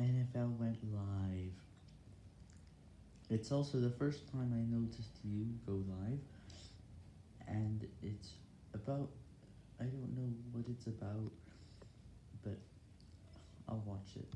NFL went live. It's also the first time I noticed you go live, and it's about, I don't know what it's about, but I'll watch it.